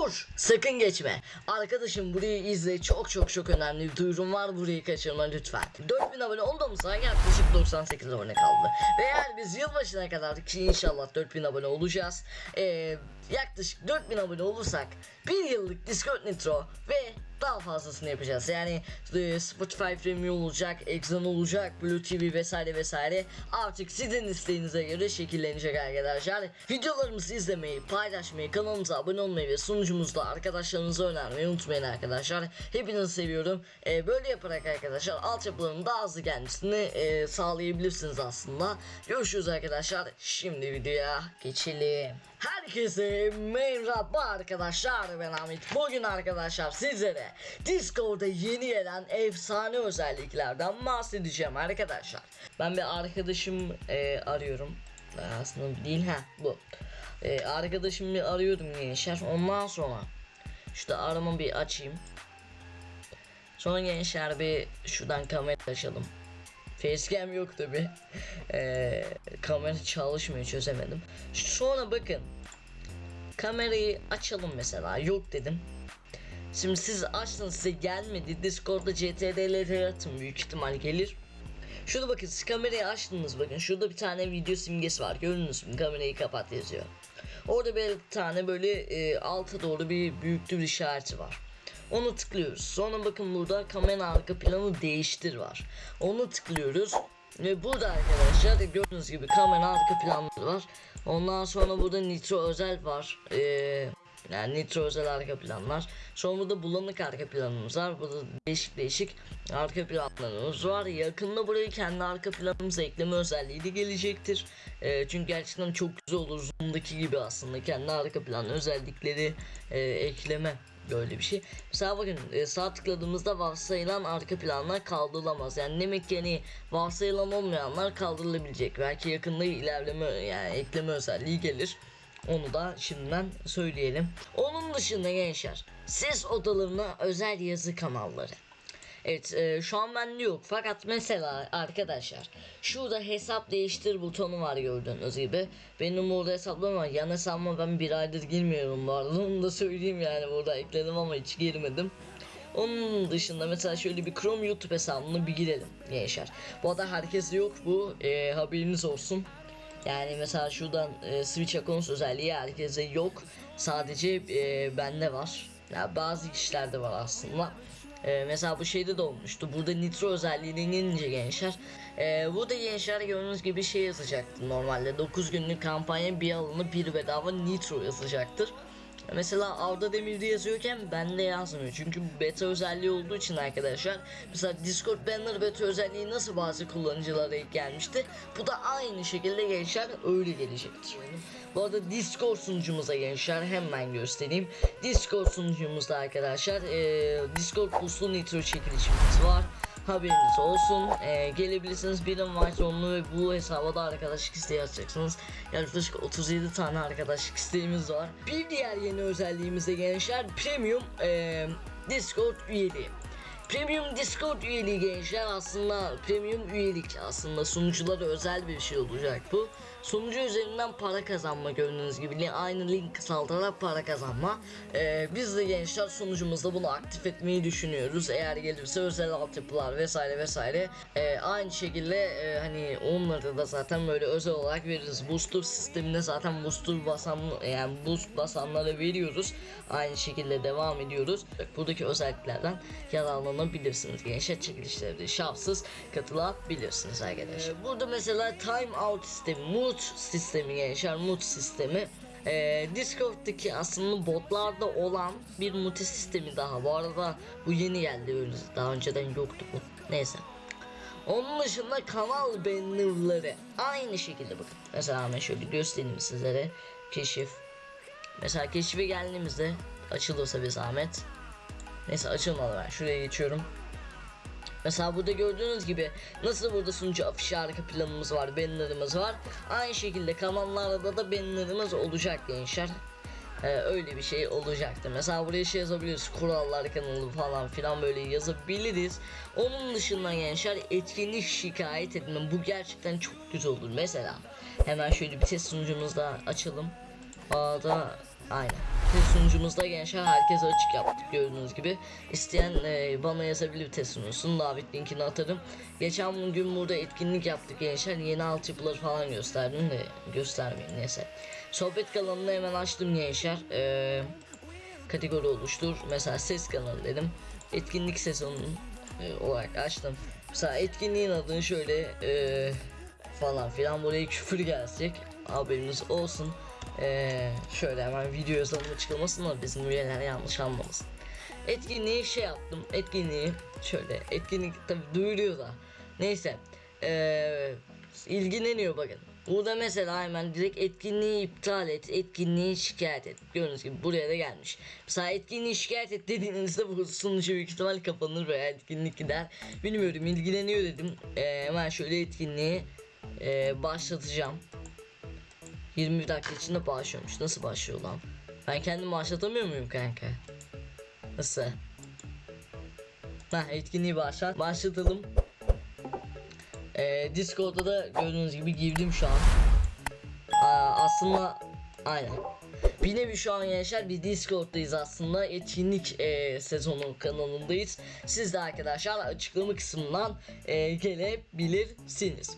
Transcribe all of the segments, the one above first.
Dur sakın geçme. Arkadaşım burayı izle çok çok çok önemli bir duyurum var burayı kaçırma lütfen. 4000 abone olduğumuzda yaklaşık 98 abone kaldı. Ve eğer biz yılbaşına kadar ki inşallah 4000 abone olacağız. Ee, yaklaşık 4000 abone olursak bir yıllık Discord Nitro ve daha fazlasını yapacağız. Yani e, Spotify Premium olacak, Exxon olacak, Blue TV vesaire vesaire. Artık sizin isteğinize göre şekillenecek arkadaşlar. Videolarımızı izlemeyi, paylaşmayı, kanalımıza abone olmayı ve sunucumuzda arkadaşlarınıza önermeyi unutmayın arkadaşlar. Hepinizi seviyorum. E, böyle yaparak arkadaşlar altyapıların daha hızlı gelmesini e, sağlayabilirsiniz aslında. Görüşürüz arkadaşlar. Şimdi videoya geçelim. Herkese merhaba arkadaşlar ben Ahmet. Bugün arkadaşlar sizlere Discord'da yeni gelen efsane özelliklerden bahsedeceğim arkadaşlar. Ben bir arkadaşım e, arıyorum. Aslında değil ha bu. E, arkadaşımı arıyordum gençler. Ondan sonra şurada arama bir açayım. Sonra gençler bir şuradan kamera açalım. Facecam yok tabi. Ee, kamera çalışmıyor çözemedim. Sonra bakın. Kamerayı açalım mesela. Yok dedim. Şimdi siz açtın size gelmedi. Discord'da CTRL'leri atın büyük ihtimal gelir. Şurada bakın siz kamerayı açtınız bakın. Şurada bir tane video simgesi var. Gördünüz mü? Kamerayı kapat yazıyor. Orada bir tane böyle e, alta doğru bir büyüklü bir işareti var. Onu tıklıyoruz. Sonra bakın burada kamera arka planı değiştir var. Onu tıklıyoruz. Ve burada arkadaşlar gördüğünüz gibi kamera arka planları var. Ondan sonra burada nitro özel var. Ee, yani nitro özel arka planlar. Sonra burada bulanık arka planımız var. Burada değişik değişik arka planlarımız var. Yakında buraya kendi arka planımıza ekleme özelliği de gelecektir. Ee, çünkü gerçekten çok güzel olur. Zoom'daki gibi aslında kendi arka plan özellikleri e, ekleme böyle bir şey. Mesela bakın e, sağ tıkladığımızda varsayılan arka planlar kaldırılamaz. Yani demek ki hani varsayılan olmayanlar kaldırılabilecek. Belki yakında ilerleme yani ekleme özelliği gelir. Onu da şimdiden söyleyelim. Onun dışında gençler ses odalarına özel yazı kanalları. Evet e, şu an bende yok. Fakat mesela arkadaşlar şurada hesap değiştir butonu var gördüğünüz gibi. Benim burada hesaplarım var. Yan hesabıma ben bir aydır girmiyorum bu arada. Onu da söyleyeyim yani burada ekledim ama hiç girmedim. Onun dışında mesela şöyle bir Chrome YouTube hesabını bir girelim gençler. Bu arada herkes yok bu e, haberiniz olsun. Yani mesela şuradan e, Switch Accounts özelliği herkese yok. Sadece e, bende var. Ya bazı kişilerde var aslında ee, mesela bu şeyde de olmuştu. Burada nitro özelliğine gelince gençler. Ee, burada gençler gördüğünüz gibi şey yazacaktı normalde. 9 günlük kampanya bir alını bir bedava nitro yazacaktır. Mesela Arda Demir'de yazıyorken bende yazmıyor. Çünkü beta özelliği olduğu için arkadaşlar. Mesela Discord Banner beta özelliği nasıl bazı kullanıcılara ilk gelmişti. Bu da aynı şekilde gençler öyle gelecektir. Bu arada Discord sunucumuza gençler hemen göstereyim. Discord sunucumuzda arkadaşlar e, Discord puslu nitro çekilişimiz var. Haberiniz olsun. E, gelebilirsiniz. Birim var zorunlu ve bu hesaba da arkadaşlık isteği açacaksınız. Yaklaşık 37 tane arkadaşlık isteğimiz var. Bir diğer yeni özelliğimiz de gençler Premium e, Discord üyeliği. Premium Discord üyeliği gençler aslında premium üyelik aslında sunuculara özel bir şey olacak bu. Sunucu üzerinden para kazanma gördüğünüz gibi aynı link kısaltarak para kazanma. Ee, biz de gençler sunucumuzda bunu aktif etmeyi düşünüyoruz. Eğer gelirse özel altyapılar vesaire vesaire. Ee, aynı şekilde e, hani onları da zaten böyle özel olarak veririz. Booster sisteminde zaten booster basan yani boost basanlara veriyoruz. Aynı şekilde devam ediyoruz. Buradaki özelliklerden yararlanabilirsiniz. Gençler çekilişlerde şapsız katılabilirsiniz arkadaşlar. Ee, burada mesela time out sistemi, mood sistemi gençler, mood sistemi. Ee, Discord'daki aslında botlarda olan bir multi sistemi daha. Bu arada bu yeni geldi öyle. Daha önceden yoktu bu. Neyse. Onun dışında kanal bannerları aynı şekilde bakın. Mesela ben şöyle göstereyim sizlere. Keşif. Mesela keşife geldiğimizde açılırsa bir zahmet. Neyse açılmadı ben şuraya geçiyorum. Mesela burada gördüğünüz gibi nasıl burada sunucu afişi arka planımız var, bannerımız var. Aynı şekilde kanallarda da bannerımız olacak gençler. Ee, öyle bir şey olacaktı. Mesela buraya şey yazabiliriz. Kurallar kanalı falan filan böyle yazabiliriz. Onun dışında gençler etkinlik şikayet etme. Bu gerçekten çok güzel olur. Mesela hemen şöyle bir test sunucumuzda açalım. A'da aynen. Test sunucumuzda gençler herkese açık yaptık gördüğünüz gibi. İsteyen e, bana yazabilir test sunucusunu davet linkini atarım. Geçen gün burada etkinlik yaptık gençler. Yeni altyapıları falan gösterdim de göstermeyeyim neyse. Sohbet kanalını hemen açtım gençler. E, kategori oluştur. Mesela ses kanalı dedim. Etkinlik sezonunun e, olarak açtım. Mesela etkinliğin adını şöyle e, falan filan buraya küfür gelecek. Haberiniz olsun. E, şöyle hemen video yazılımı çıkılmasın da bizim üyeler yanlış anlamasın. Etkinliği şey yaptım. Etkinliği şöyle etkinlik tabi duyuruyor da. Neyse. E, ilgileniyor bakın. Burada mesela hemen direkt etkinliği iptal et, etkinliği şikayet et. Gördüğünüz gibi buraya da gelmiş. Mesela etkinliği şikayet et dediğinizde bu sunucu büyük ihtimal kapanır veya etkinlik gider. Bilmiyorum ilgileniyor dedim. Ee, hemen şöyle etkinliği e, başlatacağım. 21 dakika içinde başlıyormuş. Nasıl başlıyor lan? Ben kendim başlatamıyor muyum kanka? Nasıl? Ha etkinliği başlat. Başlatalım. Ee, Discord'da da gördüğünüz gibi girdim şu an. Aa, aslında aynen. Bir nevi şu an gençler bir Discord'dayız aslında. Etkinlik e, sezonu kanalındayız. Siz de arkadaşlar açıklama kısmından e, gelebilirsiniz.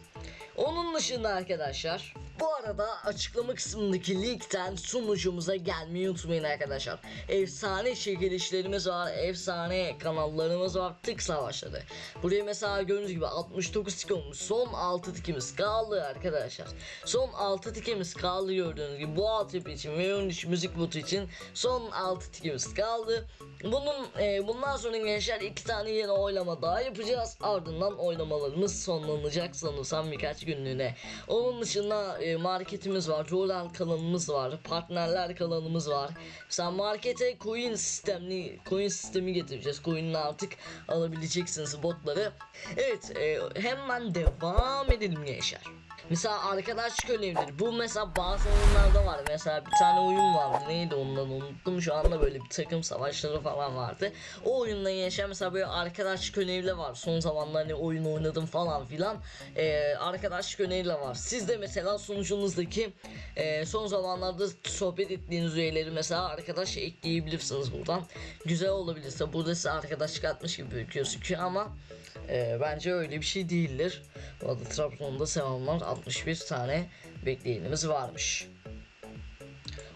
Onun dışında arkadaşlar bu arada açıklama kısmındaki linkten sunucumuza gelmeyi unutmayın arkadaşlar. Efsane çekilişlerimiz var, efsane kanallarımız var, tık savaşları. Buraya mesela gördüğünüz gibi 69 tik olmuş. Son 6 tikimiz kaldı arkadaşlar. Son 6 tikimiz kaldı gördüğünüz gibi. Bu altyapı için ve 13 müzik botu için son 6 tikimiz kaldı. Bunun e, bundan sonra gençler iki tane yeni oylama daha yapacağız. Ardından oylamalarımız sonlanacak sanırsam birkaç günlüğüne. Onun dışında e, marketimiz var, Royal kanalımız var, partnerler kanalımız var. Mesela markete coin sistemli coin sistemi getireceğiz. Coin'le artık alabileceksiniz botları. Evet, e, hemen devam edelim gençler. Mesela arkadaşlık önemlidir. Bu mesela bazı oyunlarda var. Mesela bir tane oyun vardı. Neydi ondan unuttum. Şu anda böyle bir takım savaşları falan vardı. O oyunda yaşayan mesela böyle arkadaşlık önemli var. Son zamanlarda hani oyun oynadım falan filan. Ee, arkadaşlık önemli var. Siz de mesela sunucunuzdaki e, son zamanlarda sohbet ettiğiniz üyeleri mesela arkadaş ekleyebilirsiniz buradan. Güzel olabilirse burada size arkadaşlık atmış gibi gözüküyor ama ee, bence öyle bir şey değildir. Bu arada Trabzon'da selamlar 61 tane bekleyenimiz varmış.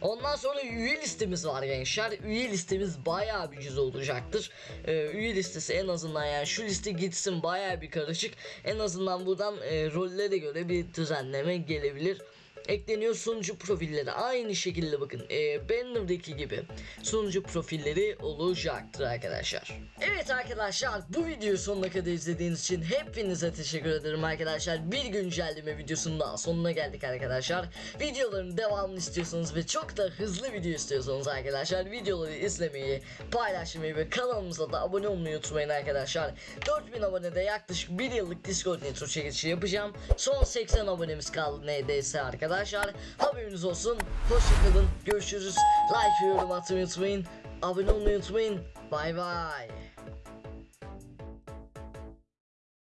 Ondan sonra üye listemiz var gençler. Üye listemiz bayağı bir güzel olacaktır. Ee, üye listesi en azından yani şu liste gitsin bayağı bir karışık. En azından buradan e, rollere göre bir düzenleme gelebilir ekleniyor sunucu profilleri aynı şekilde bakın e, Banner'daki gibi sunucu profilleri olacaktır arkadaşlar. Evet arkadaşlar bu videoyu sonuna kadar izlediğiniz için hepinize teşekkür ederim arkadaşlar. Bir güncelleme videosunun daha sonuna geldik arkadaşlar. Videoların devamını istiyorsanız ve çok da hızlı video istiyorsanız arkadaşlar videoları izlemeyi, paylaşmayı ve kanalımıza da abone olmayı unutmayın arkadaşlar. 4000 abonede yaklaşık 1 yıllık Discord intro çekilişi yapacağım. Son 80 abonemiz kaldı neredeyse arkadaşlar. Haberiniz olsun. Hoşçakalın. Görüşürüz. Like yorum atmayı unutmayın. Abone olmayı unutmayın. Bay bay.